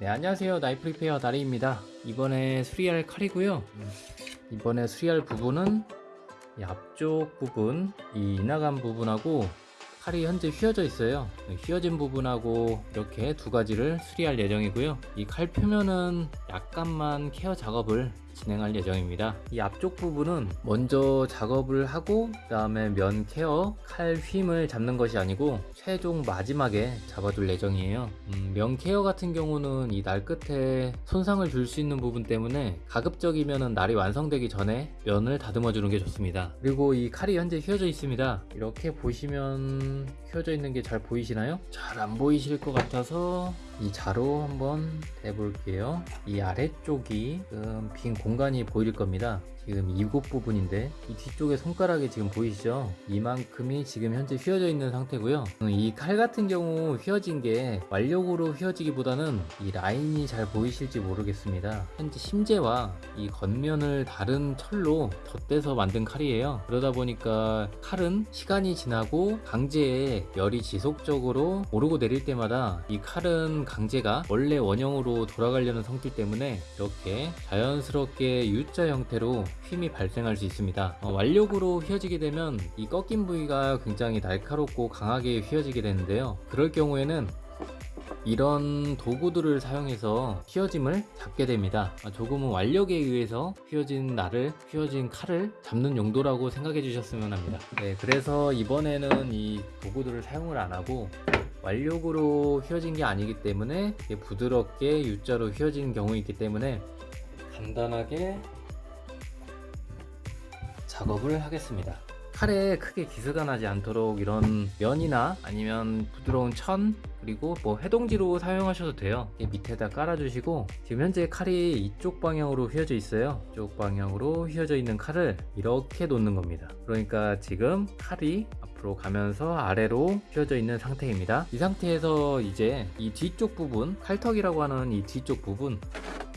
네 안녕하세요. 나이프 repair 나리입니다. 이번에 수리할 칼이고요. 이번에 수리할 부분은 이 앞쪽 부분 이 이나간 부분하고 칼이 현재 휘어져 있어요. 휘어진 부분하고 이렇게 두 가지를 수리할 예정이고요. 이 칼 표면은 약간만 케어 작업을 진행할 예정입니다. 이 앞쪽 부분은 먼저 작업을 하고 그 다음에 면 케어 칼 휨을 잡는 것이 아니고 최종 마지막에 잡아둘 예정이에요. 음, 면 케어 같은 경우는 이 날 끝에 손상을 줄 수 있는 부분 때문에 가급적이면 날이 완성되기 전에 면을 다듬어 주는 게 좋습니다. 그리고 이 칼이 현재 휘어져 있습니다. 이렇게 보시면 휘어져 있는 게 잘 보이시나요? 잘 안 보이실 것 같아서 이 자로 한번 대볼게요. 이 아래쪽이 빈 공간이 보일 겁니다 지금 이곳 부분인데 이 뒤쪽에 손가락이 지금 보이시죠? 이만큼이 지금 현재 휘어져 있는 상태고요. 이 칼 같은 경우 휘어진 게 완력으로 휘어지기보다는 이 라인이 잘 보이실지 모르겠습니다. 현재 심재와 이 겉면을 다른 철로 덧대서 만든 칼이에요. 그러다 보니까 칼은 시간이 지나고 강제에 열이 지속적으로 오르고 내릴 때마다 이 칼은 강제가 원래 원형으로 돌아가려는 성질 때문에 이렇게 자연스럽게 U자 형태로 휨이 발생할 수 있습니다. 어, 완력으로 휘어지게 되면 이 꺾인 부위가 굉장히 날카롭고 강하게 휘어지게 되는데요. 그럴 경우에는 이런 도구들을 사용해서 휘어짐을 잡게 됩니다. 아, 조금은 완력에 의해서 휘어진 날을 휘어진 칼을 잡는 용도라고 생각해 주셨으면 합니다. 네, 그래서 이번에는 이 도구들을 사용을 안 하고 완력으로 휘어진 게 아니기 때문에 부드럽게 U자로 휘어진 경우이기 때문에 간단하게 작업을 하겠습니다. 칼에 크게 기스가 나지 않도록 이런 면이나 아니면 부드러운 천 그리고 뭐 해동지로 사용하셔도 돼요. 밑에다 깔아주시고 지금 현재 칼이 이쪽 방향으로 휘어져 있어요. 이쪽 방향으로 휘어져 있는 칼을 이렇게 놓는 겁니다. 그러니까 지금 칼이 앞으로 가면서 아래로 휘어져 있는 상태입니다. 이 상태에서 이제 이 뒤쪽 부분 칼턱이라고 하는 이 뒤쪽 부분 네,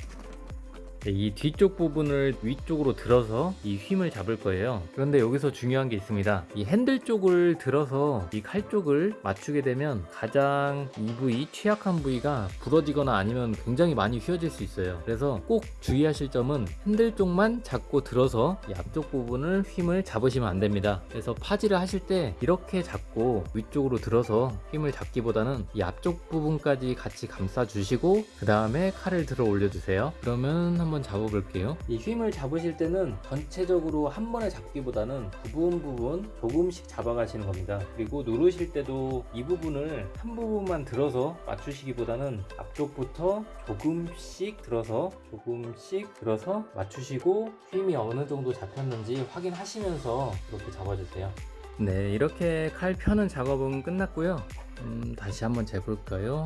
이 뒤쪽 부분을 위쪽으로 들어서 이 휨을 잡을 거예요. 그런데 여기서 중요한 게 있습니다. 이 핸들 쪽을 들어서 이 칼 쪽을 맞추게 되면 가장 이 부위 취약한 부위가 부러지거나 아니면 굉장히 많이 휘어질 수 있어요. 그래서 꼭 주의하실 점은 핸들 쪽만 잡고 들어서 이 앞쪽 부분을 휨을 잡으시면 안 됩니다. 그래서 파지를 하실 때 이렇게 잡고 위쪽으로 들어서 휨을 잡기보다는 이 앞쪽 부분까지 같이 감싸 주시고 그 다음에 칼을 들어 올려 주세요. 그러면 한번 잡아볼게요. 이 휨을 잡으실 때는 전체적으로 한 번에 잡기보다는 부분 부분 조금씩 잡아 가시는 겁니다. 그리고 누르실 때도 이 부분을 한 부분만 들어서 맞추시기보다는 앞쪽부터 조금씩 들어서 조금씩 들어서 맞추시고 휨이 어느 정도 잡혔는지 확인하시면서 이렇게 잡아주세요. 네 이렇게 칼 펴는 작업은 끝났고요. 음, 다시 한번 재볼까요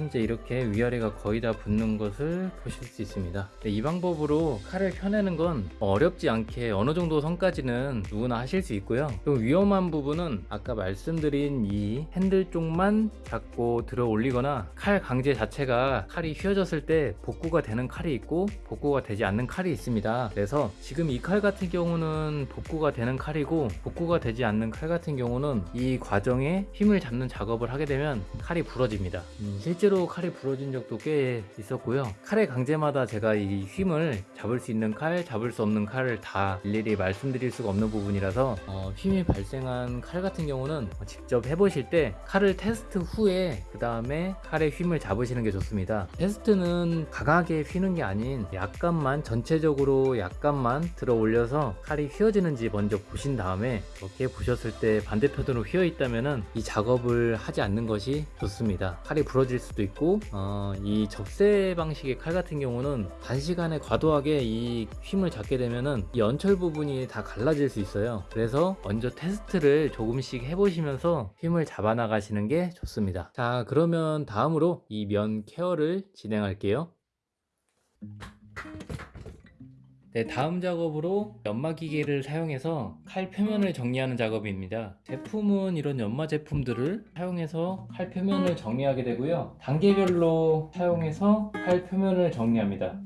현재 이렇게 위아래가 거의 다 붙는 것을 보실 수 있습니다. 네, 이 방법으로 칼을 펴내는 건 어렵지 않게 어느 정도 선까지는 누구나 하실 수 있고요. 좀 위험한 부분은 아까 말씀드린 이 핸들 쪽만 잡고 들어 올리거나 칼 강제 자체가 칼이 휘어졌을 때 복구가 되는 칼이 있고 복구가 되지 않는 칼이 있습니다. 그래서 지금 이 칼 같은 경우는 복구가 되는 칼이고 복구가 되지 않는 칼 같은 경우는 이 과정에 힘을 잡는 작업을 하게 되면 칼이 부러집니다. 음, 실제로 칼이 부러진 적도 꽤 있었고요. 칼의 강제마다 제가 이 휨을 잡을 수 있는 칼 잡을 수 없는 칼을 다 일일이 말씀드릴 수가 없는 부분이라서 어, 휨이 발생한 칼 같은 경우는 직접 해보실 때 칼을 테스트 후에 그 다음에 칼의 휨을 잡으시는 게 좋습니다. 테스트는 강하게 휘는 게 아닌 약간만 전체적으로 약간만 들어 올려서 칼이 휘어지는지 먼저 보신 다음에 이렇게 보셨을 때 반대편으로 휘어 있다면 이 작업을 하지 않는 것이 좋습니다. 칼이 부러질 수도 있고 어, 이 접세 방식의 칼 같은 경우는 단시간에 과도하게 이 휨을 잡게 되면은 이 연철 부분이 다 갈라질 수 있어요. 그래서 먼저 테스트를 조금씩 해보시면서 휨을 잡아 나가시는 게 좋습니다. 자 그러면 다음으로 이 면 케어를 진행할게요 네, 다음 작업으로 연마 기계를 사용해서 칼 표면을 정리하는 작업입니다. 제품은 이런 연마 제품들을 사용해서 칼 표면을 정리하게 되고요. 단계별로 사용해서 칼 표면을 정리합니다.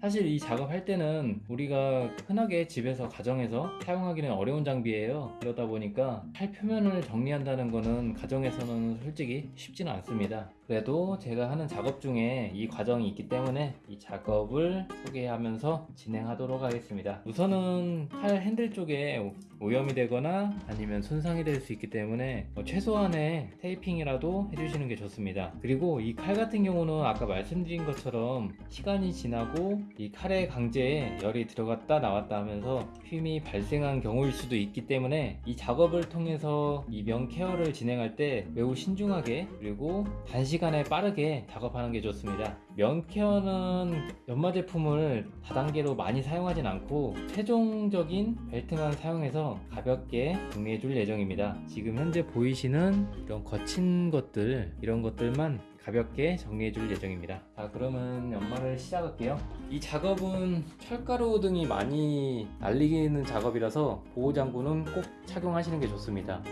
사실 이 작업할 때는 우리가 흔하게 집에서 가정에서 사용하기는 어려운 장비예요. 그러다 보니까 팔 표면을 정리한다는 거는 가정에서는 솔직히 쉽지는 않습니다. 그래도 제가 하는 작업 중에 이 과정이 있기 때문에 이 작업을 소개하면서 진행하도록 하겠습니다. 우선은 칼 핸들 쪽에 오염이 되거나 아니면 손상이 될 수 있기 때문에 뭐 최소한의 테이핑이라도 해주시는 게 좋습니다. 그리고 이 칼 같은 경우는 아까 말씀드린 것처럼 시간이 지나고 이 칼의 강제에 열이 들어갔다 나왔다 하면서 휨이 발생한 경우일 수도 있기 때문에 이 작업을 통해서 이면 케어를 진행할 때 매우 신중하게 그리고 단시 간에 빠르게 작업하는 게 좋습니다. 면 케어는 연마 제품을 다단계로 많이 사용하진 않고 최종적인 벨트만 사용해서 가볍게 정리해 줄 예정입니다. 지금 현재 보이시는 이런 거친 것들 이런 것들만 가볍게 정리해 줄 예정입니다. 자 그러면 연마를 시작할게요. 이 작업은 철가루 등이 많이 날리는 작업이라서 보호장구는 꼭 착용하시는 게 좋습니다.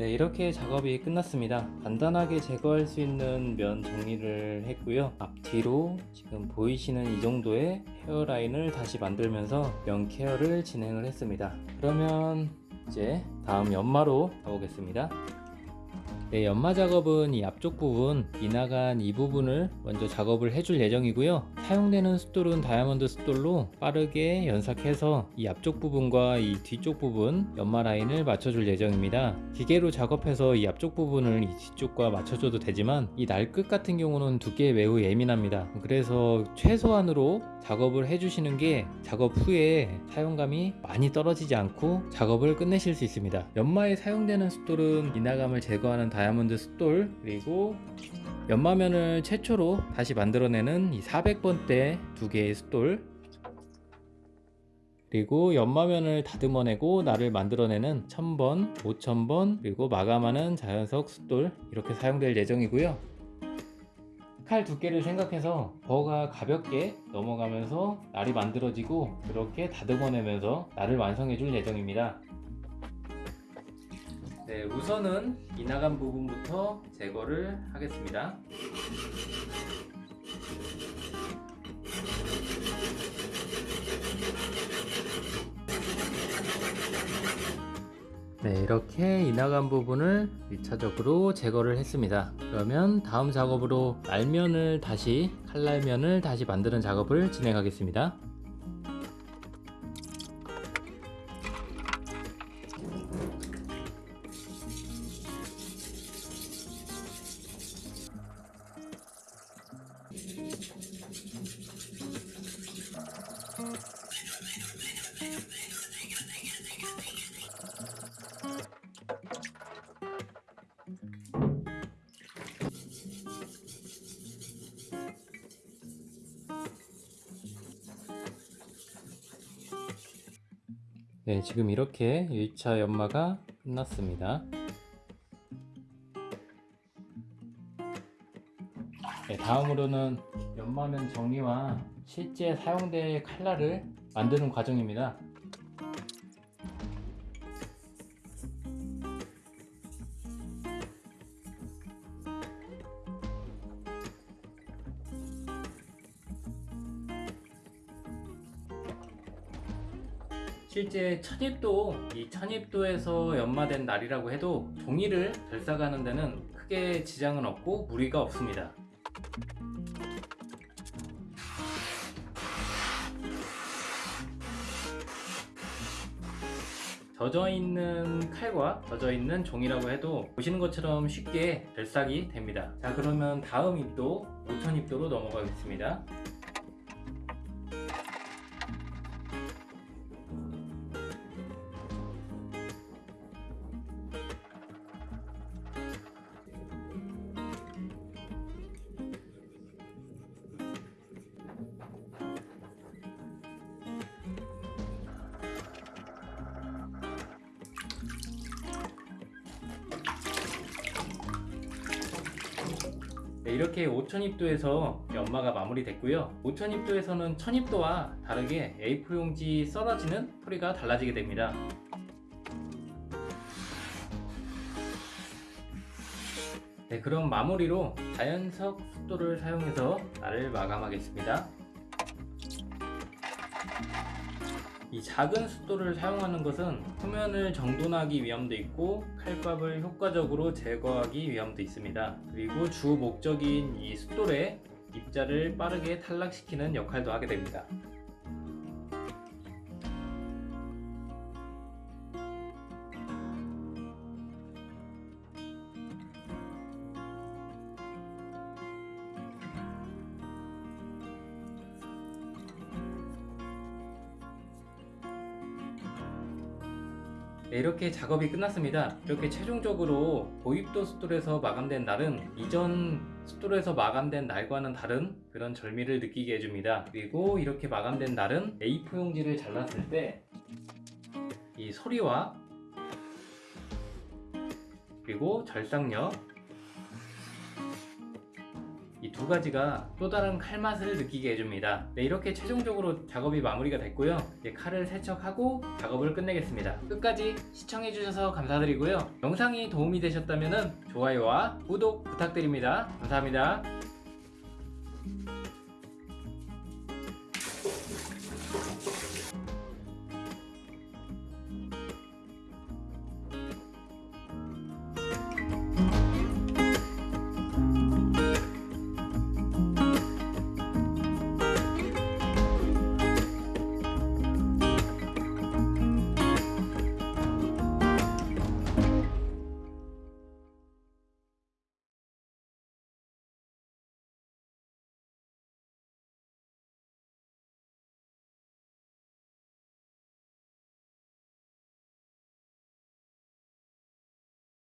네, 이렇게 작업이 끝났습니다. 간단하게 제거할 수 있는 면 정리를 했고요. 앞뒤로 지금 보이시는 이 정도의 헤어라인을 다시 만들면서 면 케어를 진행을 했습니다. 그러면 이제 다음 연마로 가보겠습니다. 네, 연마 작업은 이 앞쪽 부분, 이나간 이 부분을 먼저 작업을 해줄 예정이고요. 사용되는 숫돌은 다이아몬드 숫돌로 빠르게 연삭해서 이 앞쪽 부분과 이 뒤쪽 부분 연마 라인을 맞춰줄 예정입니다. 기계로 작업해서 이 앞쪽 부분을 이 뒤쪽과 맞춰줘도 되지만 이 날끝 같은 경우는 두께에 매우 예민합니다. 그래서 최소한으로 작업을 해주시는 게 작업 후에 사용감이 많이 떨어지지 않고 작업을 끝내실 수 있습니다. 연마에 사용되는 숫돌은 이나감을 제거하는 다 이아몬드 숫돌 그리고 연마면을 최초로 다시 만들어내는 이 400번대 두 개의 숫돌 그리고 연마면을 다듬어내고 날을 만들어내는 1000번, 5000번 그리고 마감하는 자연석 숫돌 이렇게 사용될 예정이고요. 칼 두께를 생각해서 버가 가볍게 넘어가면서 날이 만들어지고 그렇게 다듬어내면서 날을 완성해 줄 예정입니다 네, 우선은 이나간 부분부터 제거를 하겠습니다. 네, 이렇게 이나간 부분을 1차적으로 제거를 했습니다. 그러면 다음 작업으로 날면을 다시 칼날면을 다시 만드는 작업을 진행하겠습니다. 네, 지금 이렇게 1차 연마가 끝났습니다. 네, 다음으로는 연마면 정리와 실제 사용될 칼날을 만드는 과정입니다. 실제 천입도 이 천입도에서 연마된 날이라고 해도 종이를 결사가는 데는 크게 지장은 없고 무리가 없습니다. 젖어 있는 칼과 젖어 있는 종이라고 해도 보시는 것처럼 쉽게 결삭이 됩니다. 자 그러면 다음 입도 5천 입도로 넘어가겠습니다. 네, 이렇게 5000입도에서 연마가 마무리됐고요 5000입도에서는 1000입도와 다르게 A4 용지 썰어지는 소리가 달라지게 됩니다 네, 그럼 마무리로 자연석 숫도를 사용해서 날을 마감하겠습니다. 이 작은 숫도를 사용하는 것은 표면을 정돈하기 위함도 있고 칼밥을 효과적으로 제거하기 위함도 있습니다. 그리고 주 목적인 이 숫돌의 입자를 빠르게 탈락시키는 역할도 하게 됩니다. 네, 이렇게 작업이 끝났습니다. 이렇게 최종적으로 고입도 숫돌에서 마감된 날은 이전 숫돌에서 마감된 날과는 다른 그런 절미를 느끼게 해줍니다. 그리고 이렇게 마감된 날은 A4 용지를 잘랐을 때 이 소리와 그리고 절삭력 이 두 가지가 또 다른 칼 맛을 느끼게 해줍니다. 네, 이렇게 최종적으로 작업이 마무리가 됐고요. 이제 칼을 세척하고 작업을 끝내겠습니다. 끝까지 시청해주셔서 감사드리고요. 영상이 도움이 되셨다면 좋아요와 구독 부탁드립니다. 감사합니다.